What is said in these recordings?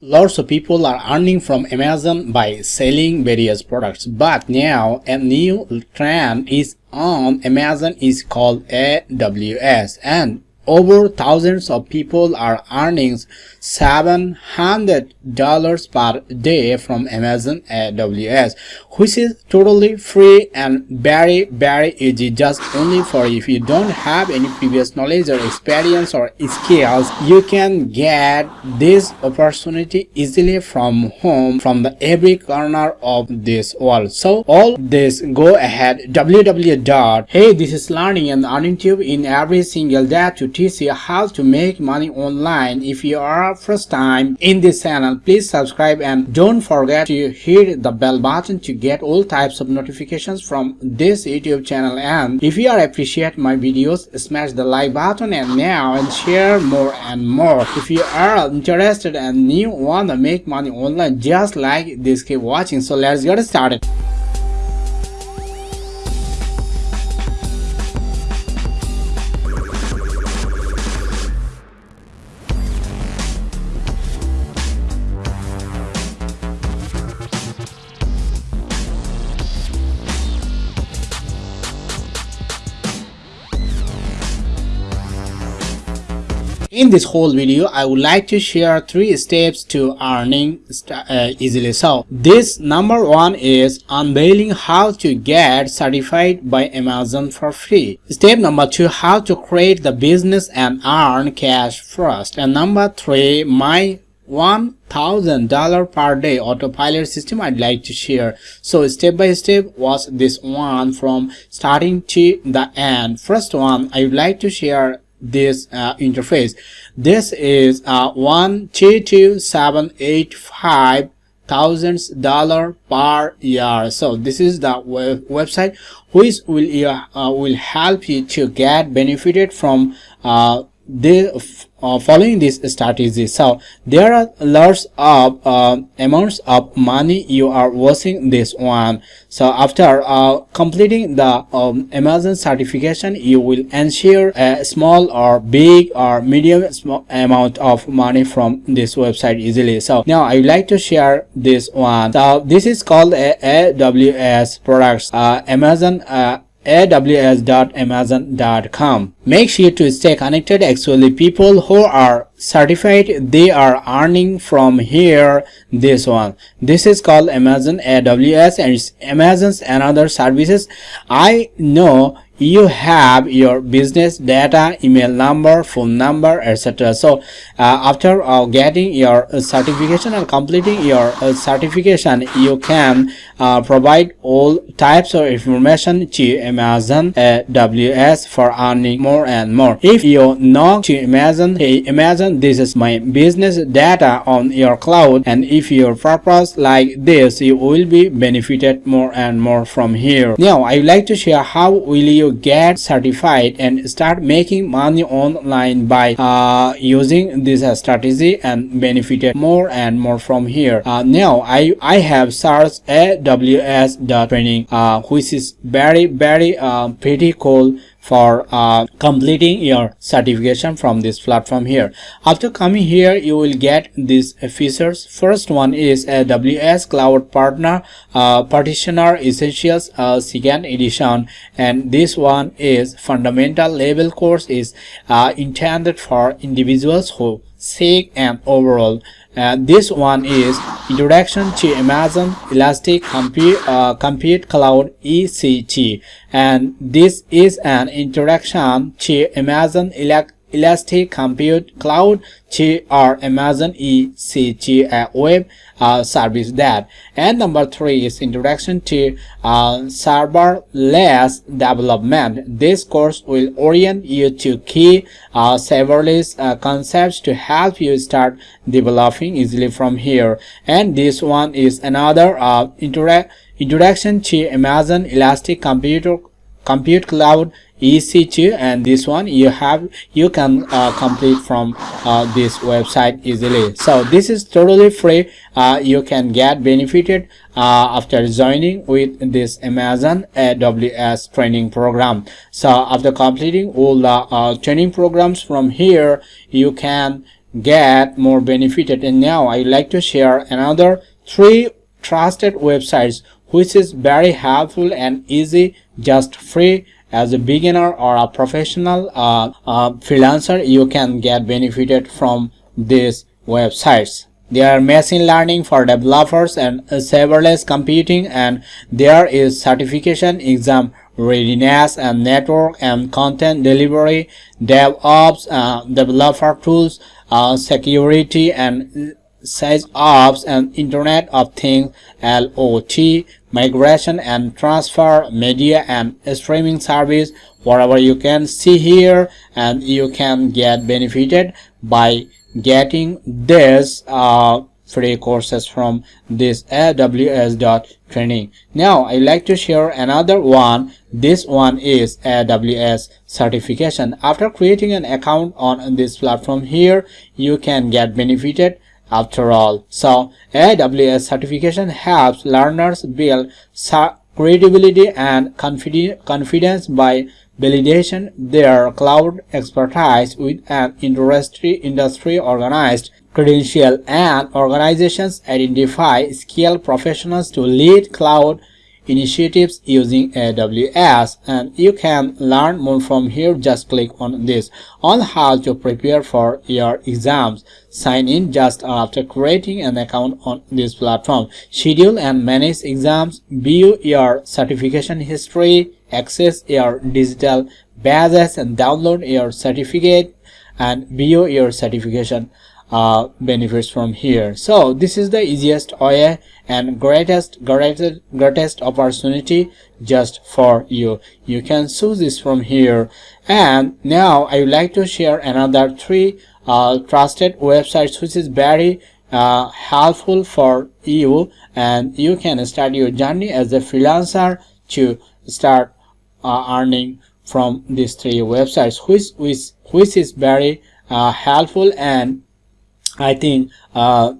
Lots of people are earning from Amazon by selling various products, but now a new trend is on. Amazon is called AWS and over thousands of people are earning $700 per day from Amazon AWS, which is totally free and very, very easy. Just only for if you don't have any previous knowledge or experience or skills, you can get this opportunity easily from home, from the every corner of this world. So all this, go ahead www. Hey, this is learning and earning tube in every single day to you how to make money online. If you are first time in this channel please subscribe and don't forget to hit the bell button to get all types of notifications from this youtube channel. And if you are appreciate my videos smash the like button and now and share more and more. If you are interested and you want to make money online just like this keep watching. So let's get started in this whole video i would like to share three steps to earning uh, easily so this number one is unveiling how to get certified by amazon for free. Step number two how to create the business and earn cash first. And number three my one thousand dollar per day autopilot system i'd like to share. So step by step was this one from starting to the end. First one i would like to share this uh, interface. This is uh, one two two seven eight five thousands dollar per year. So this is the web website which will uh, will help you to get benefited from uh, the uh, following this strategy so there are lots of uh, amounts of money you are wasting this one. So after uh, completing the um, amazon certification you will ensure a small or big or medium amount of money from this website easily. So now i would like to share this one. So this is called a aws products uh, amazon uh, aws.amazon.com. Make sure to stay connected. Actually, people who are certified, they are earning from here this one. This is called Amazon AWS and it's Amazon's another services. I know you have your business data email number phone number etc so uh, after uh, getting your certification and completing your uh, certification you can uh, provide all types of information to amazon aws for earning more and more. If you know to amazon hey amazon this is my business data on your cloud and if your purpose like this you will be benefited more and more from here. Now i would like to share how will you get certified and start making money online by uh, using this uh, strategy and benefited more and more from here. Uh, now i i have searched aws training uh, which is very very uh, pretty cool for uh, completing your certification from this platform here. After coming here you will get these features. First one is aws cloud partner uh, practitioner essentials uh, second edition. And this one is fundamental level course is uh, intended for individuals who seek an overall uh, this one is introduction to amazon elastic compute uh, compute cloud ect and this is an introduction to amazon electric Elastic Compute Cloud to our Amazon EC2 uh, web uh, service that and number three is introduction to uh, serverless development. This course will orient you to key uh, serverless uh, concepts to help you start developing easily from here. And this one is another uh, introduction to Amazon Elastic Computer Compute Cloud ec2 and this one you have you can uh, complete from uh, this website easily. So this is totally free. Uh, you can get benefited uh, after joining with this amazon aws training program. So after completing all the uh, training programs from here you can get more benefited. And now I like to share another three trusted websites which is very helpful and easy just free. As a beginner or a professional uh, uh, freelancer you can get benefited from these websites. There are machine learning for developers and serverless computing and there is certification exam readiness and network and content delivery devops uh, developer tools uh, security and SysOps and internet of things lot migration and transfer media and streaming service whatever you can see here and you can get benefited by getting this uh, free courses from this aws training. Now i like to share another one. This one is aws certification. After creating an account on this platform here you can get benefited after all so aws certification helps learners build credibility and confidence by validation their cloud expertise with an industry industry organized credential and organizations identify skilled professionals to lead cloud initiatives using AWS and you can learn more from here. Just click on this. On how to prepare for your exams. Sign in just after creating an account on this platform. Schedule and manage exams. View your certification history. Access your digital badges and download your certificate and view your certification uh, benefits from here. So this is the easiest way and greatest greatest greatest opportunity just for you. You can choose this from here. And now i would like to share another three uh, trusted websites which is very uh, helpful for you. And you can start your journey as a freelancer to start uh, earning from these three websites which which which is very uh, helpful and I think uh,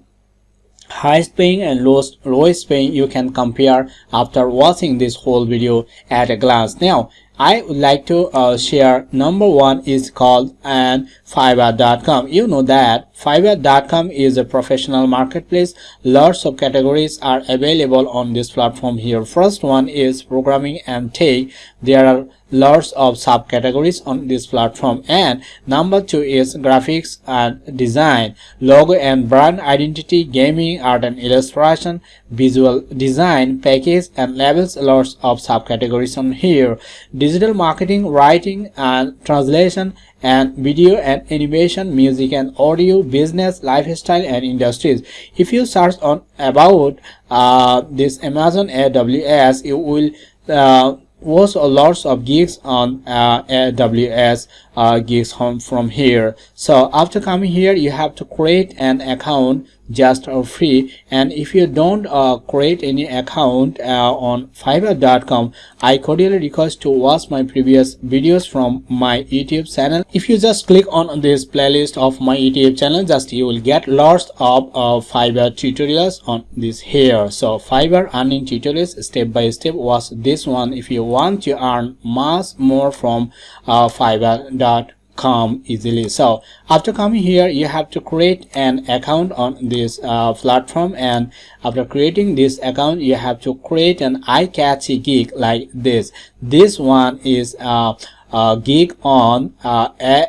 highest paying and lowest paying you can compare after watching this whole video at a glance. Now I would like to uh, share number one is called and fiverr.com you know that fiverr.com is a professional marketplace. Lots of categories are available on this platform here. First one is programming and tech there are lots of subcategories on this platform. And number two is graphics and design. Logo and brand identity gaming art and illustration visual design package and labels lots of subcategories on here. Digital marketing writing and translation and video and animation music and audio business lifestyle and industries. If you search on about uh, this amazon aws you will uh, was a lots of gigs on uh, AWS uh, gigs home from here. So after coming here you have to create an account just for free. And if you don't uh, create any account uh, on fiverr.com i cordially request to watch my previous videos from my youtube channel. If you just click on this playlist of my youtube channel just you will get lots of uh, fiverr tutorials on this here. So fiverr earning tutorials step by step. Was this one if you want to earn much more from uh, fiverr.com come easily. So after coming here you have to create an account on this uh, platform. And after creating this account you have to create an eye-catchy gig like this. This one is uh, a gig on uh,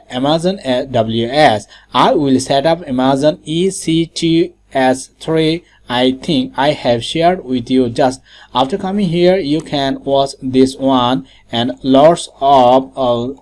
Amazon AWS. I will set up Amazon EC2S3 I think I have shared with you. Just after coming here you can watch this one and lots of uh,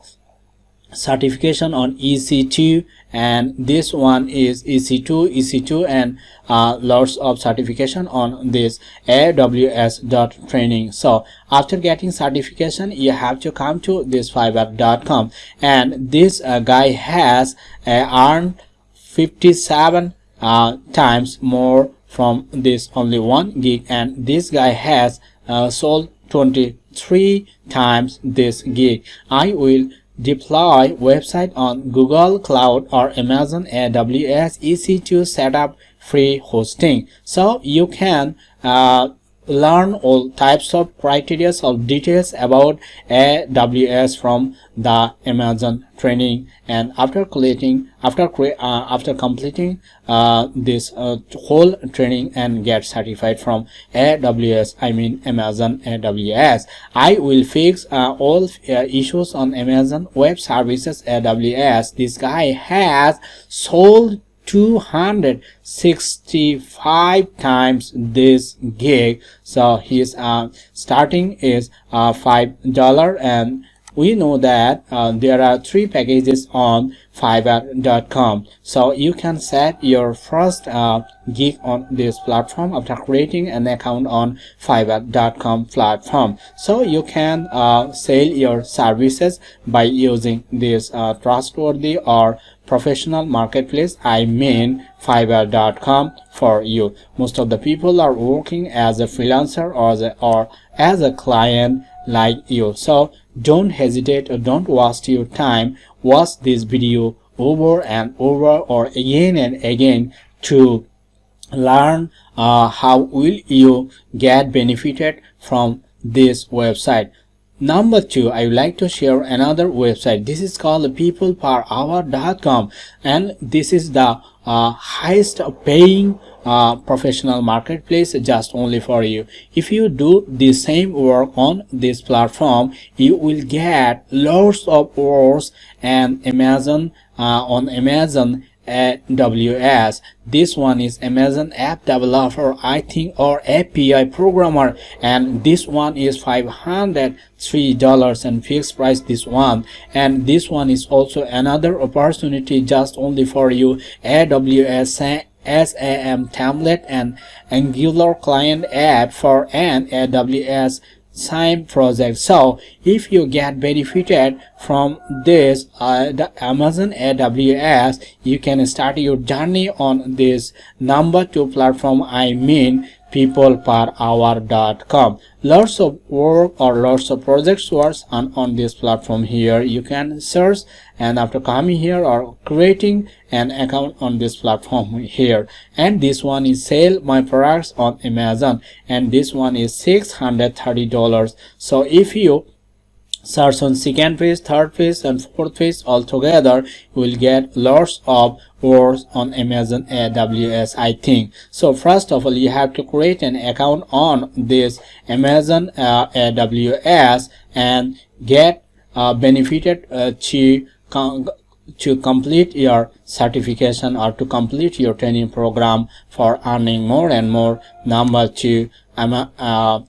certification on EC2 and this one is EC2 EC2 and uh, lots of certification on this AWS dot training. So after getting certification you have to come to this fiverr.com and this uh, guy has uh, earned 57 uh, times more from this only one gig and this guy has uh, sold 23 times this gig. I will deploy website on Google Cloud or Amazon AWS EC2 set up free hosting. So you can uh, learn all types of criteria or details about AWS from the Amazon training. And after completing after uh, after completing uh, this uh, whole training and get certified from AWS I mean Amazon AWS I will fix uh, all uh, issues on Amazon Web Services AWS this guy has sold 265 times this gig. So his uh, starting is uh, five dollar and we know that uh, there are three packages on fiverr.com so you can set your first uh, gig on this platform after creating an account on fiverr.com platform. So you can uh, sell your services by using this uh, trustworthy or professional marketplace i mean fiverr.com for you. Most of the people are working as a freelancer or as a, or as a client like you. So don't hesitate or don't waste your time. Watch this video over and over or again and again to learn uh, how will you get benefited from this website number two i would like to share another website. This is called peopleperhour.com and this is the uh, highest paying uh, professional marketplace just only for you. If you do the same work on this platform you will get lots of hours and amazon uh, on amazon AWS. This one is Amazon App Developer, I think, or API Programmer, and this one is $503 and fixed price. This one, and this one is also another opportunity just only for you. AWS SAM template and Angular client app for an AWS SAM project. So if you get benefited from this uh, the amazon aws you can start your journey on this number two platform i mean peopleperhour.com lots of work or lots of projects works on on this platform here. You can search and after coming here or creating an account on this platform here. And this one is sell my products on amazon. And this one is 630 dollars. So if you search on second page third page and fourth page altogether you will get lots of words on amazon aws i think. So first of all you have to create an account on this amazon uh, aws and get uh, benefited uh, to to complete your certification or to complete your training program for earning more and more number two I'm a uh.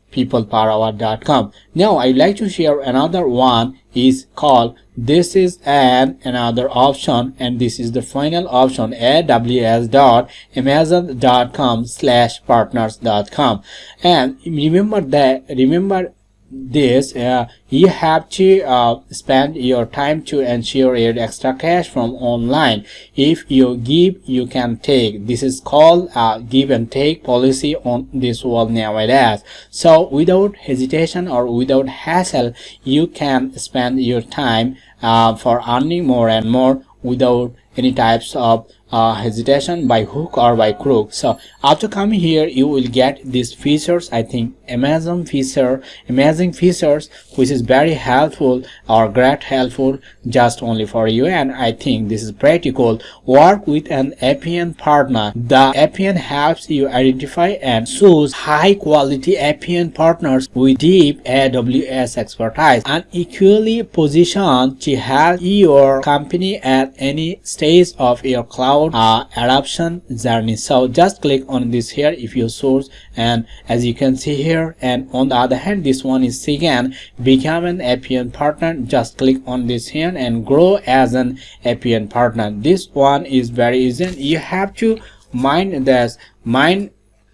Now I'd like to share another one is called this is an another option and this is the final option aws.amazon.com slash partners.com and remember that remember this uh, you have to uh, spend your time to ensure your extra cash from online. If you give you can take. This is called a give and take policy on this world nowadays. So without hesitation or without hassle you can spend your time uh, for earning more and more without any types of uh, hesitation by hook or by crook. So after coming here you will get these features i think amazon feature amazing features which is very helpful or great helpful just only for you. And i think this is pretty cool. Work with an apn partner. The apn helps you identify and choose high quality apn partners with deep aws expertise. And equally positioned to help your company at any stage of your cloud uh, adoption journey. So just click on this here if you source. And as you can see here and on the other hand this one is again become an APN partner. Just click on this here and grow as an APN partner. This one is very easy. You have to mind this mind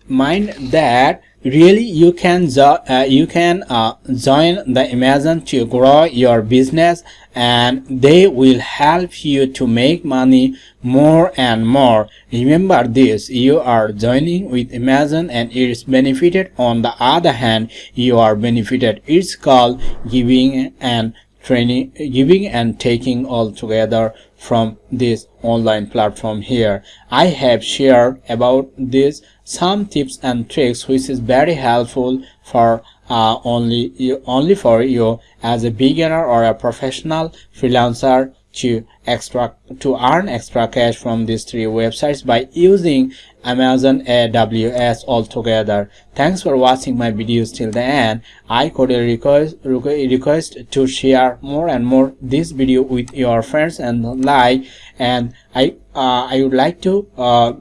mind that really you can uh, you can uh, join the amazon to grow your business and they will help you to make money more and more. Remember this you are joining with amazon and it is benefited. On the other hand you are benefited. It's called giving and training giving and taking all together from this online platform here. I have shared about this some tips and tricks which is very helpful for uh, only only for you as a beginner or a professional freelancer to extra to earn extra cash from these three websites by using amazon aws altogether. Thanks for watching my videos till the end. I could request request to share more and more this video with your friends and like and i uh, i would like to uh,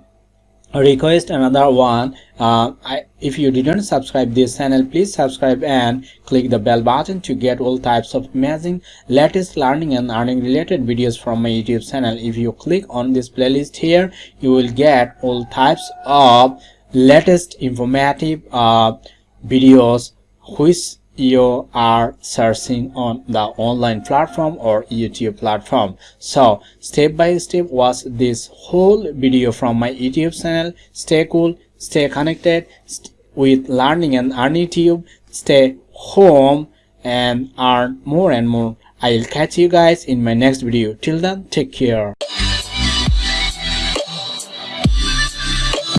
request another one. Uh, I, if you didn't subscribe this channel please subscribe and click the bell button to get all types of amazing latest learning and earning related videos from my youtube channel. If you click on this playlist here you will get all types of latest informative uh, videos which you are searching on the online platform or youtube platform. So step by step watch this whole video from my youtube channel. Stay cool stay connected st with learning and earning tube stay home and earn more and more. I'll catch you guys in my next video. Till then take care